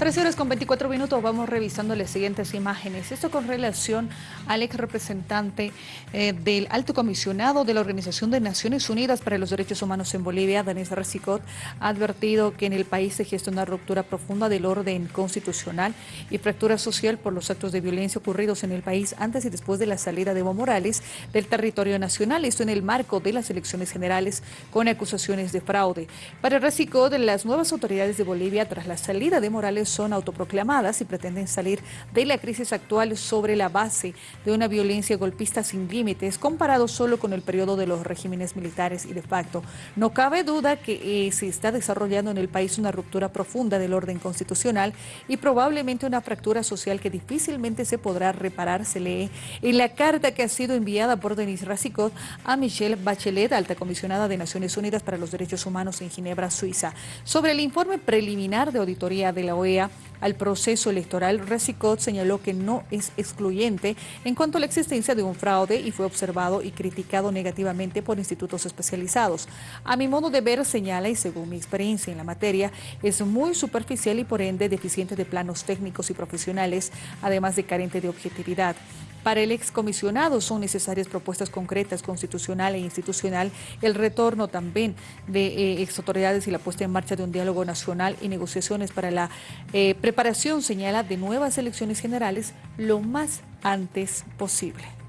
Tres horas con 24 minutos vamos revisando las siguientes imágenes. Esto con relación al ex representante eh, del alto comisionado de la Organización de Naciones Unidas para los Derechos Humanos en Bolivia, Denis Recicot, ha advertido que en el país se gesta una ruptura profunda del orden constitucional y fractura social por los actos de violencia ocurridos en el país antes y después de la salida de Evo Morales del territorio nacional. Esto en el marco de las elecciones generales con acusaciones de fraude. Para Recicot, las nuevas autoridades de Bolivia, tras la salida de Morales, son autoproclamadas y pretenden salir de la crisis actual sobre la base de una violencia golpista sin límites, comparado solo con el periodo de los regímenes militares y de facto. No cabe duda que eh, se está desarrollando en el país una ruptura profunda del orden constitucional y probablemente una fractura social que difícilmente se podrá reparar, se lee en la carta que ha sido enviada por Denis Racicot a Michelle Bachelet, alta comisionada de Naciones Unidas para los Derechos Humanos en Ginebra, Suiza, sobre el informe preliminar de auditoría de la OEA al proceso electoral, Recicot señaló que no es excluyente en cuanto a la existencia de un fraude y fue observado y criticado negativamente por institutos especializados. A mi modo de ver, señala, y según mi experiencia en la materia, es muy superficial y por ende deficiente de planos técnicos y profesionales, además de carente de objetividad. Para el excomisionado son necesarias propuestas concretas, constitucional e institucional, el retorno también de eh, ex autoridades y la puesta en marcha de un diálogo nacional y negociaciones para la eh, preparación, señala, de nuevas elecciones generales lo más antes posible.